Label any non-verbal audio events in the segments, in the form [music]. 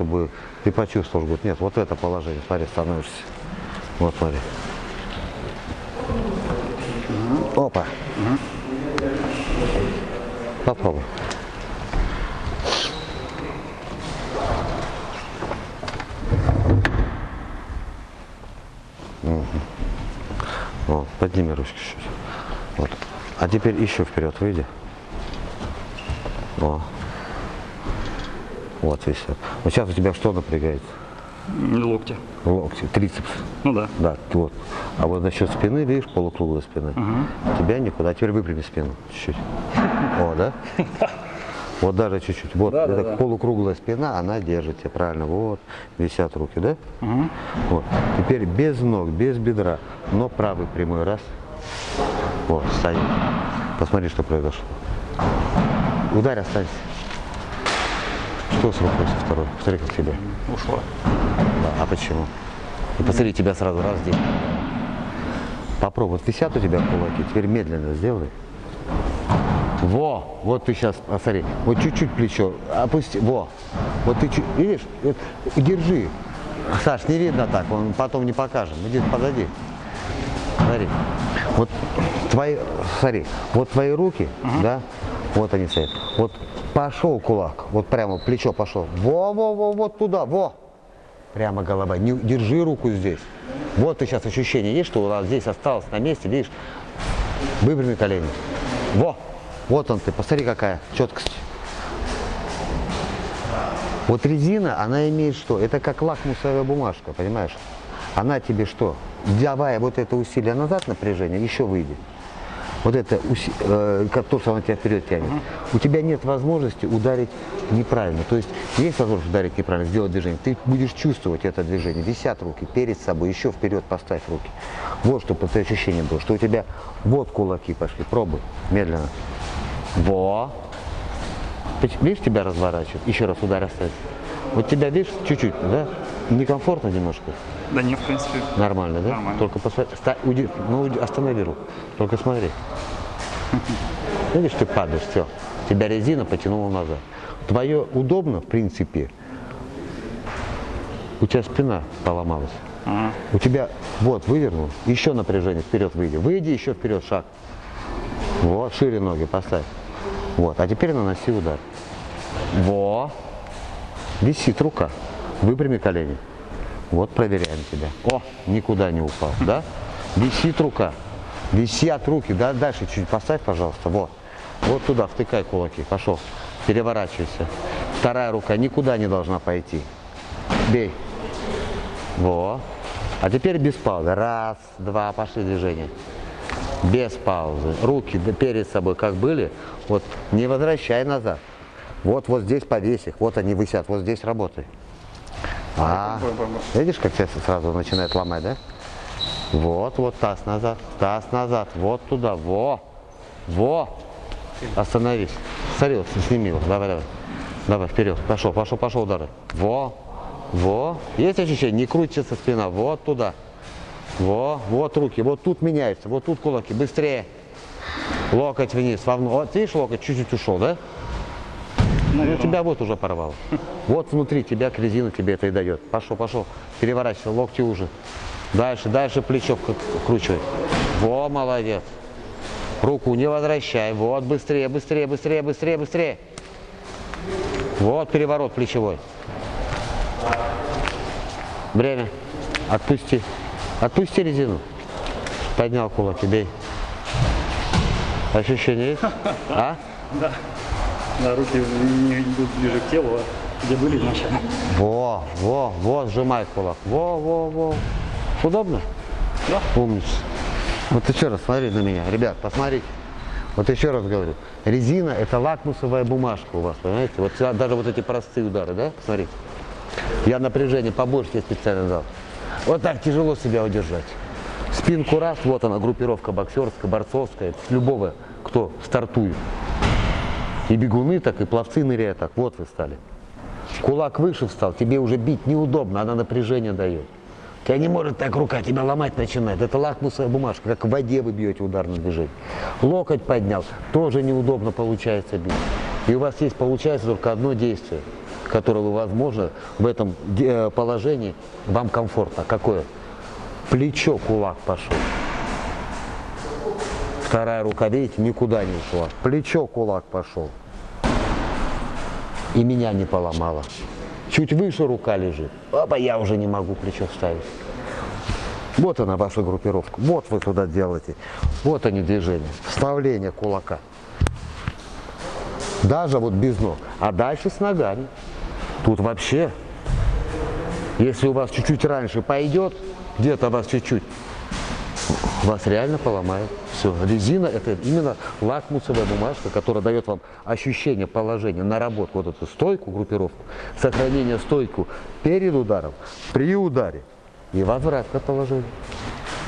чтобы ты почувствовал, говорит, нет, вот это положение, смотри, становишься. Вот смотри. Опа. Попробуй. Мгм. Вот, подними ручки чуть. Вот. А теперь еще вперед выйди. О. Вот висят. Вот сейчас у тебя что напрягается? Локти. Локти, трицепс. Ну да. Да, вот. А вот насчет спины, видишь, полукруглая спина. Тебя никуда. А теперь выпрями спину чуть-чуть. О, да? [laughs] Вот даже чуть-чуть. Вот Да, эта да. полукруглая спина, она держит тебя правильно. Вот, висят руки, да? Вот. Теперь без ног, без бедра, но правый прямой раз. Вот, встань. Посмотри, что произошло. Ударь, останься. Что с рукой со второй? Посмотри, как тебе. Ушла. Да, а почему? И посмотри, тебя сразу раз здесь. Попробуй. Вот висят у тебя кулаки, теперь медленно сделай. Во, вот ты сейчас, посмотри, вот чуть-чуть плечо, опусти, во, вот ты чуть, видишь, вот, держи. Саш, не видно так, он потом не покажем, иди позади. Смотри, вот твои, смотри, вот твои руки, да, вот они стоят, вот пошел кулак, вот прямо плечо пошло, во-во-во, вот туда, во, прямо голова, не, держи руку здесь. Вот ты сейчас ощущение есть, что у нас здесь осталось на месте, видишь, выпрями колени. Во, вот он ты, посмотри какая четкость. Вот резина, она имеет что? Это как лакмусовая бумажка, понимаешь? Она тебе что? Давая вот это усилие назад напряжение, еще выйдет. Вот это, э, как то, что она тебя вперед тянет. У тебя нет возможности ударить неправильно. То есть есть возможность ударить неправильно, сделать движение. Ты будешь чувствовать это движение. Висят руки перед собой, еще вперед поставь руки. Вот чтобы это ощущение было, что у тебя вот кулаки пошли. Пробуй, медленно. Во. Видишь, тебя разворачивает. Еще раз удар оставить. Вот тебя, видишь, чуть-чуть, да? Некомфортно немножко. Да не, в принципе. Нормально, да? Нормально. Только посмотри. ста- уди- ну, уди- останови руку. Только смотри. [laughs] Видишь, ты падаешь, все. Тебя резина потянула назад. Твое удобно, в принципе. У тебя спина поломалась. Ага. У тебя, вот, вывернул, еще напряжение, вперед выйди. Выйди еще вперед, шаг. Вот, шире ноги поставь. Вот, а теперь наноси удар. Во. Висит рука. Выпрями колени. Вот проверяем тебя. О, никуда не упал, да? Висит рука. Висят руки. Да, дальше чуть поставь, пожалуйста. Вот. Вот туда втыкай кулаки. Пошел. Переворачивайся. Вторая рука никуда не должна пойти. Бей. Во. А теперь без паузы. Раз, два, пошли движения. Без паузы. Руки перед собой как были. Вот не возвращай назад. Вот, вот здесь повесь их. Вот они висят. Вот здесь работай. А, видишь, как тебя сразу начинает ломать, да? Вот, вот таз назад, таз назад, вот туда, во, во. Остановись. Смотри, сними его, давай, давай. Давай, вперед, пошел, пошел, пошел удары. Во, во. Есть ощущение? Не крутится спина, вот туда. Во, вот руки, вот тут меняется, вот тут кулаки, быстрее. Локоть вниз, вовнутрь. Вот видишь, локоть чуть-чуть ушел, да? Ну, тебя вот уже порвало. Вот внутри тебя резина тебе это и дает. Пошел, пошел. Переворачивайся, локти уже. Дальше, дальше плечо вкручивай. Во, молодец. Руку не возвращай. Вот, быстрее, быстрее, быстрее, быстрее, быстрее. Вот переворот плечевой. Время. Отпусти. Отпусти резину. Поднял кулаки, бей. Ощущение есть? [laughs] А? Да, руки не идут ближе к телу, а где были изначально. Во, во, во, сжимай кулак. Во, во, во. Удобно? Да. Умница. Вот еще раз смотри на меня. Ребят, посмотрите. Вот еще раз говорю. Резина это лакмусовая бумажка у вас, понимаете? Вот сюда даже вот эти простые удары, да? Смотри. Я напряжение побольше тебе специально дал. Вот так тяжело себя удержать. Спинку раз, вот она, группировка боксерская, борцовская, любого, кто стартует. И бегуны так, и пловцы ныряют так. Вот вы стали. Кулак выше встал, тебе уже бить неудобно, она напряжение дает. Тебя не может так рука, тебя ломать начинает. Это лакмусовая бумажка, как в воде вы бьете ударное движение. Локоть поднял, тоже неудобно получается бить. И у вас есть, получается, только одно действие. которое вы, возможно, в этом э, положении вам комфортно. Какое? Плечо, кулак пошел. Вторая рука, видите, никуда не ушла. Плечо, кулак пошел. И меня не поломало. Чуть выше рука лежит. Опа, я уже не могу плечо вставить. Вот она ваша группировка. Вот вы туда делаете. Вот они движения. Вставление кулака. Даже вот без ног. А дальше с ногами. Тут вообще, если у вас чуть-чуть раньше пойдет, где-то вас чуть-чуть, вас реально поломает. Все. Резина это именно лакмусовая бумажка, которая дает вам ощущение положения, наработку вот эту стойку, группировку, сохранение стойку перед ударом, при ударе и возврат к положению.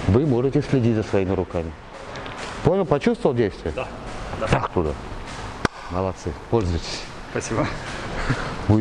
Вы можете следить за своими руками. Понял? Почувствовал действие? Да. да. Так туда. Молодцы. Пользуйтесь. Спасибо.